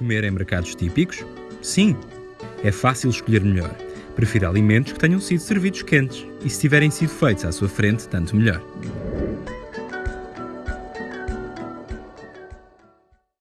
comer em mercados típicos? Sim. É fácil escolher melhor. Prefira alimentos que tenham sido servidos quentes e, se tiverem sido feitos à sua frente, tanto melhor.